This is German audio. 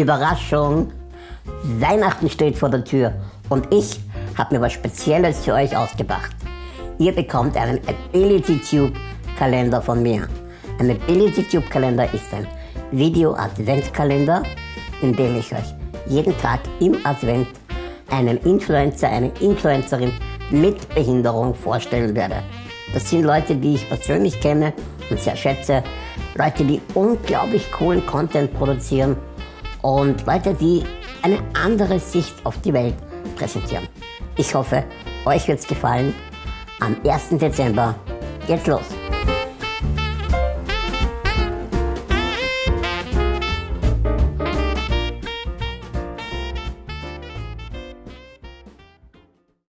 Überraschung! Weihnachten steht vor der Tür und ich habe mir was Spezielles für euch ausgedacht. Ihr bekommt einen Ability Tube Kalender von mir. Ein Ability Tube Kalender ist ein Video Adventkalender, in dem ich euch jeden Tag im Advent einen Influencer, eine Influencerin mit Behinderung vorstellen werde. Das sind Leute, die ich persönlich kenne und sehr schätze. Leute, die unglaublich coolen Content produzieren und Leute, die eine andere Sicht auf die Welt präsentieren. Ich hoffe, euch wird es gefallen. Am 1. Dezember geht's los.